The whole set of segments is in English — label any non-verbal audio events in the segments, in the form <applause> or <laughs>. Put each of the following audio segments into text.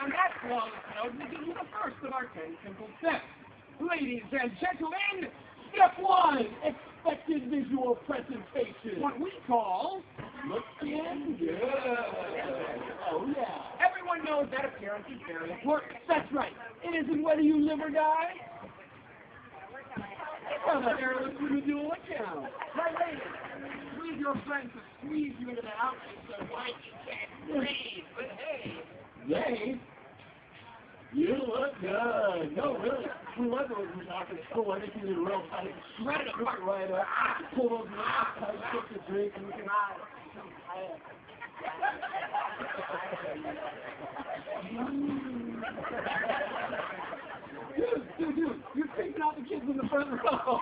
On that note, we you the first of our ten simple steps. Ladies and gentlemen, step one, expected visual presentation. What we call looking good. Oh yeah. Everyone knows that appearance is very important. That's right. It isn't whether you live or die. It's Well, the hair looks when you do what counts. Right, ladies. Squeeze your friends to squeeze you into that outfit so white you can't breathe. But hey, they you look good. No, really. Whoever was talking school, I think you did real tight. Shred it apart. Right up. Pull those knives tight, get the drink, and <laughs> <laughs> you can Dude, dude, dude, you're taking out the kids in the front row.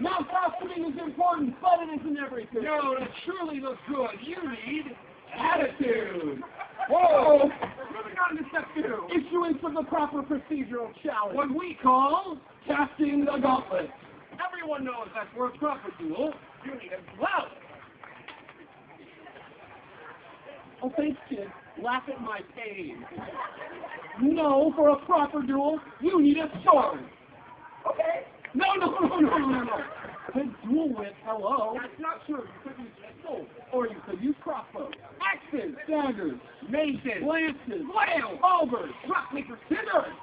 Now costuming is important, but it isn't everything. No, to truly look good, you need attitude. <laughs> Whoa! Moving on to step two. Issuance of the proper procedural challenge. What we call casting the gauntlet. Everyone knows that for a proper duel, you need a blouse. Oh, thanks, kid. Laugh at my pain. No, for a proper duel, you need a sword. Okay. <laughs> No, no, no, no, no, no. Could duel with, hello. That's not true. You could use pistols, or you could use crossbows, axes, daggers, maces, lances, flails, halberds, rock, paper, scissors.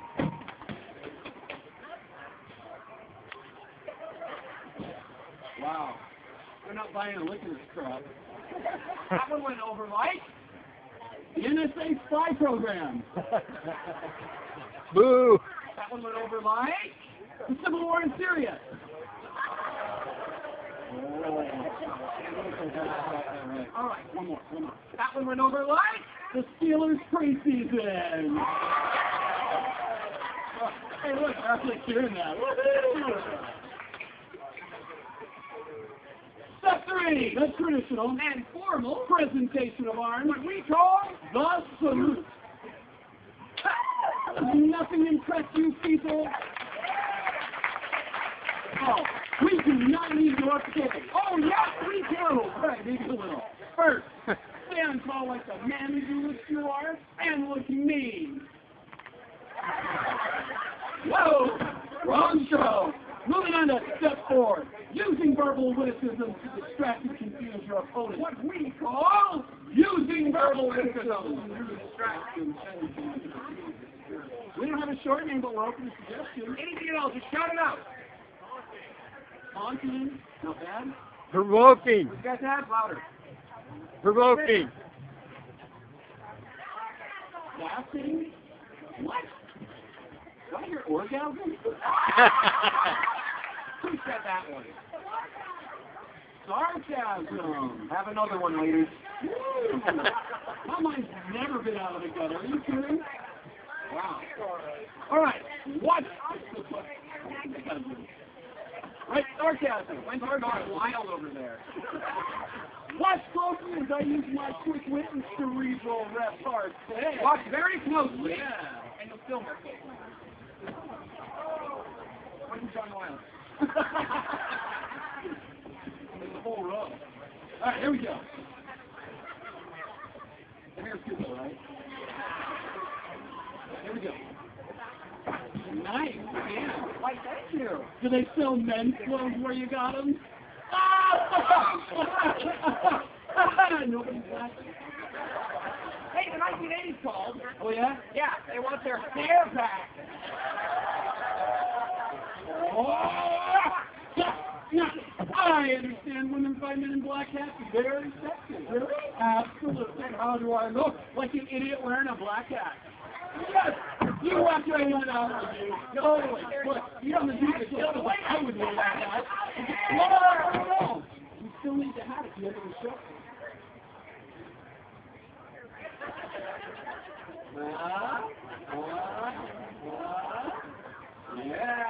Wow. They're not buying a lick of this crap. that one went over the NSA spy program. <laughs> Boo! That one went over like the Civil War in Syria. All right, one more, one more. That one went over like the Steelers preseason. Hey, look, they're actually cheering that. Step three, the traditional and formal presentation of arms, what we call the salute. <laughs> Nothing impress you people? Oh, we do not need your pity. Oh, yes, we do. Right, maybe a little. First, stand tall like the man you wish you are, and look mean. Whoa, wrong show. Moving on to step four, using verbal witticism to distract and confuse your opponent. What we call using verbal witticism to distract and confuse. We don't have a short name, but we're open to suggestions. Anything at all, just shout it out. Haunting, not bad. Provoking! You guys have louder. Provoking! Laughing? What? Do I hear orgasm? <laughs> Who said that one? Sarcasm. Have another one, ladies. <laughs> My mind's never been out of the gutter. Are you kidding? Wow. All right. What? <laughs> Right, sarcasm. When's our gone wild over there? <laughs> Watch closely as I use my quick wit and cerebral repartee. Watch very closely. Yeah. And you'll still more closely. When's John Wild? <laughs> the whole row. Alright, here we go. Here's good though, right? Here we go. Nice. Why, thank you. Do they sell men's clothes where you got them? <laughs> Nobody's laughing. Hey, the 1980s called. Oh, yeah? Yeah, they want their hair back. Oh, I understand women find men in black hats very sexy. Really? Absolutely. And how do I look? Like an idiot wearing a black hat. Yes! You walk your hand out with you. Totally. Look, you don't to kill the way I would wear that hat. No, no, no, no. You still need the hat at the end of the show. Uh, uh, uh, yeah.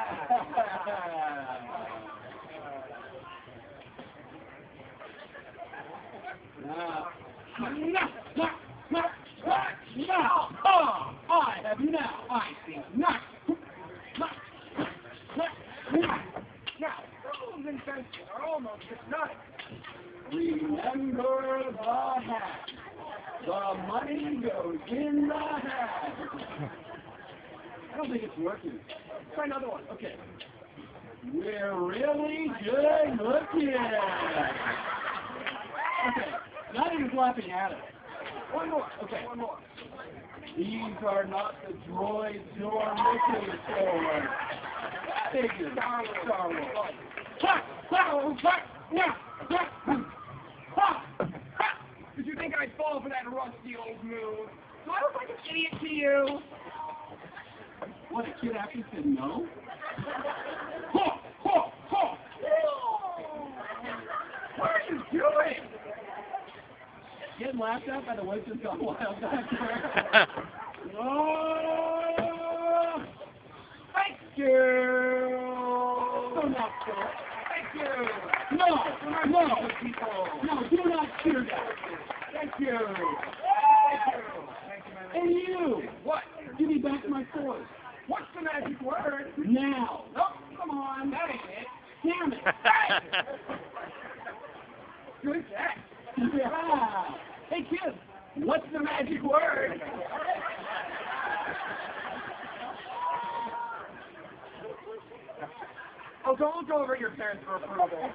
Now, now, now, now, oh, I have now. I see now. Now, now, now, those are almost Remember the hat. The money goes in the hat. I don't think it's working. Try another one. Okay. We're really good looking. Okay. Not even laughing at it. One more. Okay. One more. These are not the droids looking for. Figure. Star Wars. Star Wars. Ha! Ha! Ha! Ha! Ha! Ha! Did you think I'd fall for that rusty old move? Do I look like an idiot to you? What, a kid actually said no? Ho! Ho! Ho! What are you doing? Getting laughed at by the witches gone wild back <laughs> there. Oh, thank you. So not so. Thank you. No, no. No, do not cheer that. Thank you. Thank you. And you. What? Give me back my sword. What's the magic word? Now. Nope, come on. That ain't it. Damn it. <laughs> Good catch. <laughs> Yeah. Hey, kids, what's the magic word? Oh, don't look over at your parents for approval.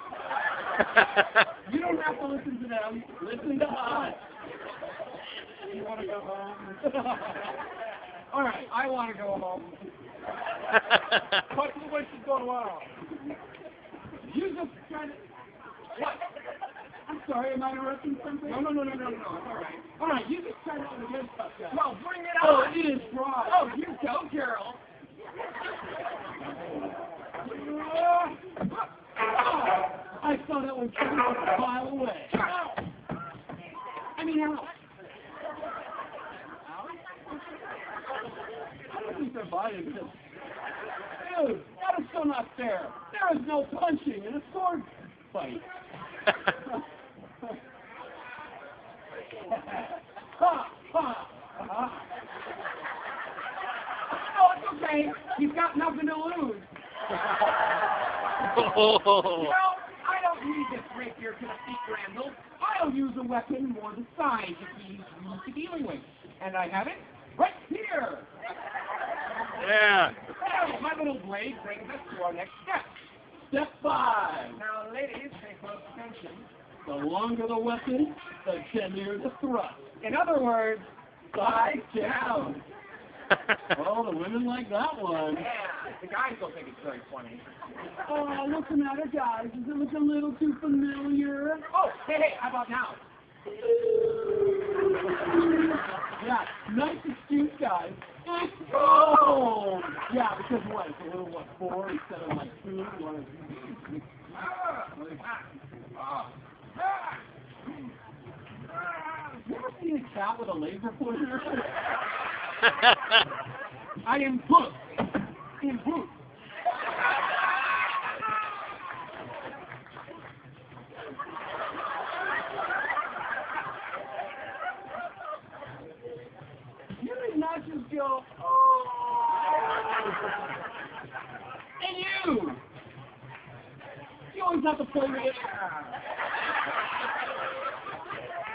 you don't have to listen to them. Listen to us. You want to go home? <laughs> All right, I want to go home. What the witch is going on? You just trying to... What? I'm sorry, am I interrupting something? No, no, no, no, no, no, all right. All right, you just try to the good stuff, guys. Well, bring it oh, on. Oh, it is fraud. Oh, you go, Carol. I saw that one coming a mile away. I mean, how? I don't think they're buying this. Dude, that is so not fair. There is no punching in a sword fight. <laughs> ha, ha, ha. Oh, it's okay. He's got nothing to lose. <laughs> Oh. You know, I don't need this rapier to defeat Randall. I'll use a weapon more the size that he's used to dealing with. And I have it right here. yeah. Now, my little blade brings us to our next step. Step five. Now, ladies, pay close attention. The longer the weapon, the deadlier the thrust. In other words, side down. <laughs> Oh, the women like that one. Yeah, the guys don't think it's very funny. Oh, what's the matter, guys? Does it look a little too familiar? Oh, hey, hey, how about now? Yeah, nice excuse, guys. Oh! Yeah, because what? It's a little, what, four instead of like two? You want to... You ever seen a cat with a laser pointer? <laughs> I am Puss. In Puss. You did not just go, oh. And you. You always have to play with it.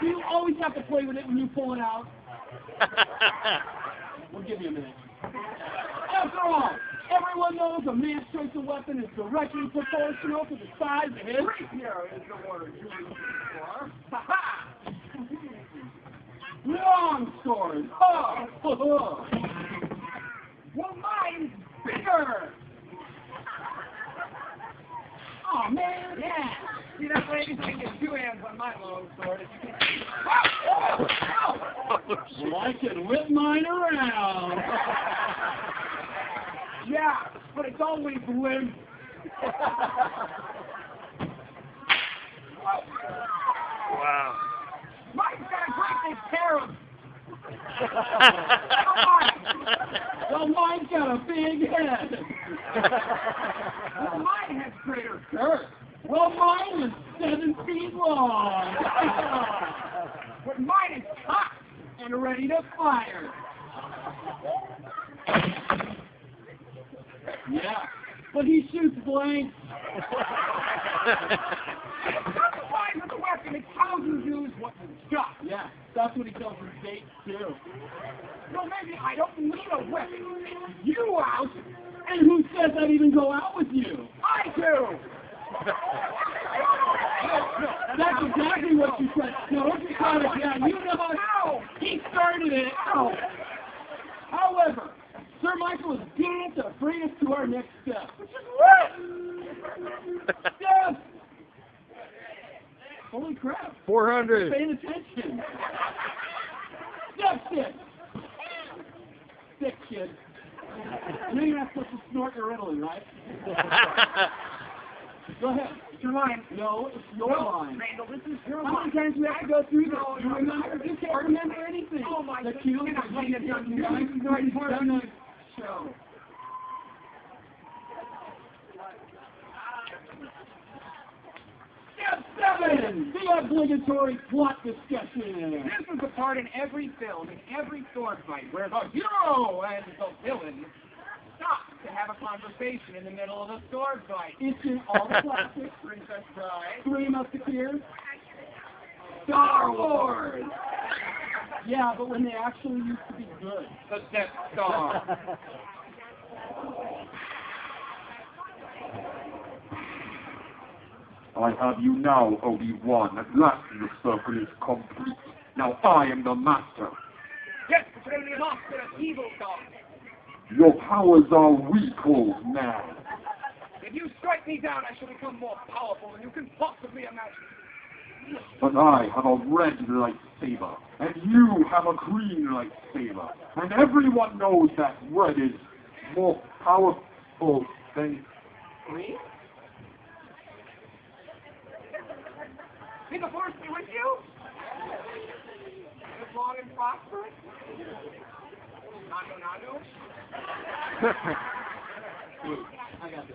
You always have to play with it when you pull it out. <laughs> We'll give you a minute. After all, everyone knows a man's choice of weapon is directly proportional to the size of his rapier is the word you for. Ha ha! Long. Oh, oh, <laughs> oh. Well, mine's bigger. Oh man, yeah. See that lady? I can get two hands on my long sword. If you can. <laughs> Well, I can whip mine around. <laughs> yeah, but it's always limp. wow. Mine's got a great big pair of. <laughs> well, mine's got a big head. well, mine has greater girth. Well, mine is seven feet long. <laughs> but mine is hot and ready to fire. Yeah, but he shoots blanks. Mountain Dew is what you got. Yeah, that's what he tells his date too. Well, maybe I don't need a weapon. You out? And who says I'd even go out with you? I do. That's exactly what you said. No, don't you got it down. You know how he started it. However, Sir Michael is getting to bring us to our next step. Which is what? Step! Holy crap. 400. Paying attention. Step six. Six, kid. You know you're not supposed to snort your Ritalin, right? <laughs> Go ahead. It's your line. No, it's your No, line. Randall, this is your How line. many times do we have to go through this? No, you no, remember? no. You can't remember anything. Oh, my the God. cue, You're not the cue, attention. the cue. He's already done the show. Step seven, the obligatory plot discussion. This is the part in every film, in every sword fight, where the hero and the villain to have a conversation in the middle of a sword fight. It's in all the classics. Princess Bride. Three Musketeers. Star Wars. Yeah, but when they actually used to be good. The Death Star. I have you now, Obi-Wan. At last the circle is complete. Now I am the master. yes, it's going to be a master of evil God. Your powers are weak, old man. If you strike me down, I shall become more powerful than you can possibly imagine. But I have a red lightsaber, and you have a green lightsaber. And everyone knows that red is more powerful than Green? May the force be with you. Live long and prosperous. I got this.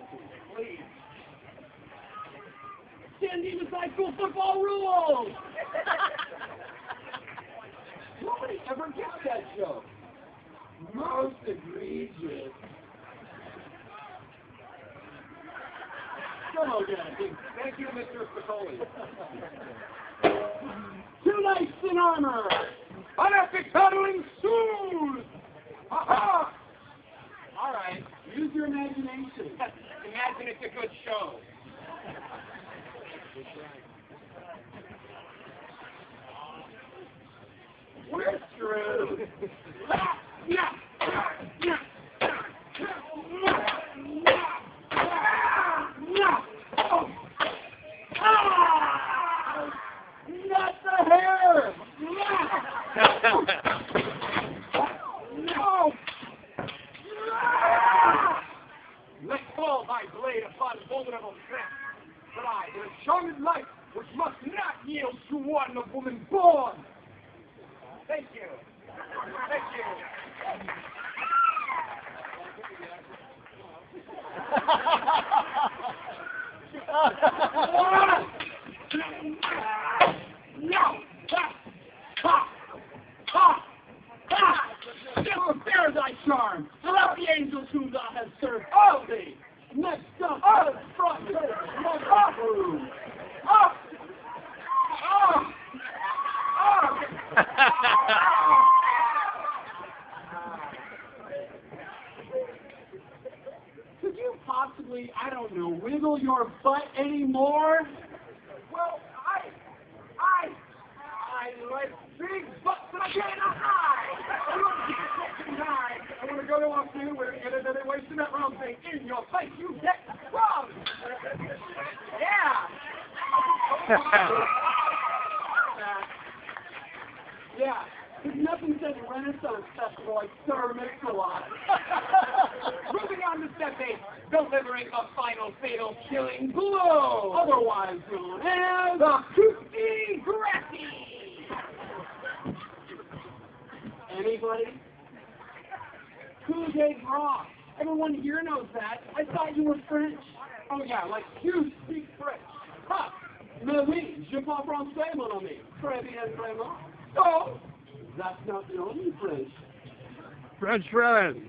High School football rules! Nobody ever gets that joke. Most egregious. Come on, Daddy. Thank you, Mr. Spicoli. Two knights in armor! An epic battle ensues! <laughs> Ha All right, use your imagination. <laughs> Imagine it's a good show. We're screwed. <laughs> Not the hair! No! Let fall my blade upon vulnerable strength. But I, in a charmed life, which must not yield to one of woman born. Thank you. Thank you. No! Ha! Ha! Ha! Ha! Never bear thy charm! Allow the angels whom thou hast served all thee! Next up, oh, front, up, up, up, Could you possibly, I don't know, wiggle your butt anymore? Well, I, I, Big butts and I get a high. I want to get a high. I want to go to a field where and then they wasting that wrong thing in your face. You get wrong. Yeah. <laughs> Yeah, there's nothing says Renaissance Festival like Sir Mix-a-Lot. <laughs> Moving on to step eight, delivering a final fatal killing blow. Otherwise known as The Tutti Grassi. Anybody? Coup de grace. Everyone here knows that. I thought you were French. Oh yeah, like you speak French. Ha! Mais oui, je parle français, mon ami. Très bien, vraiment. Oh, that's not the only French. French friend.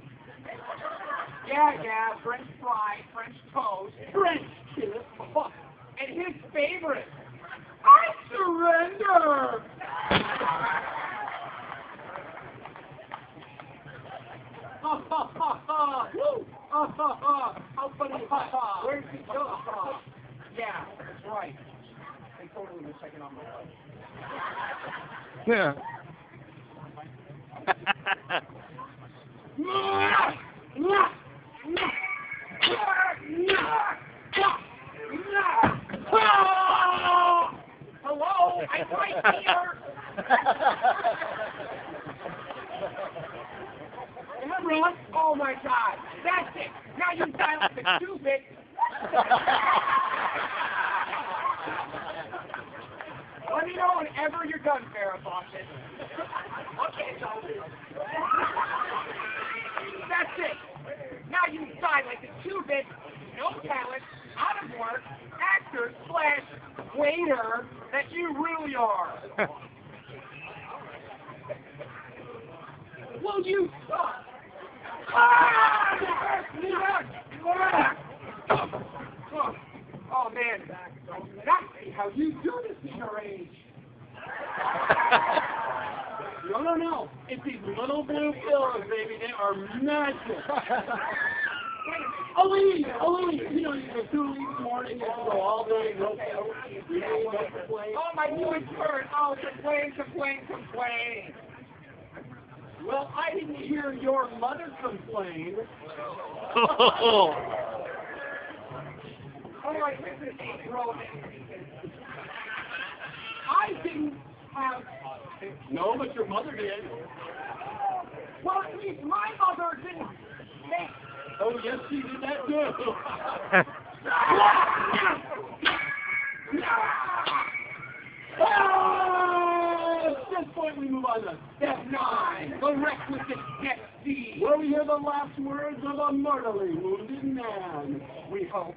Yeah, yeah, French fry, French toast, French kiss. and his favorite. I surrender! Ha ha ha ha! Woo! Ha ha ha! How funny! Ha ha! Where's he go? from? Yeah, that's right. They totally were checking on uh, my life. <laughs> Yeah. Hello, I'm right here. <laughs> Everyone, oh my God, that's it. Now you silence the stupid. Let me know whenever you're done, Farrah Fawcett. Okay, so that's it. Now you like the two-bit, no talent, out of work, actor slash waiter that you really are. <laughs> Will you stop? Oh, man, that's how you do this in your age. No, no, no. It's these little blue pills, baby. They are magic. Aline, Aline, you know, you go two the morning, you go all day, no Oh, my newest word. Oh, complain, complain, complain. Well, I didn't hear your mother complain. <laughs> All right, this is I didn't have. No, but your mother did. Well, at least my mother didn't make. Oh, yes, she did that too. <laughs> <laughs> this point, we move on to step nine, the requisite death scene, where we hear the last words of a mortally wounded man. We hope.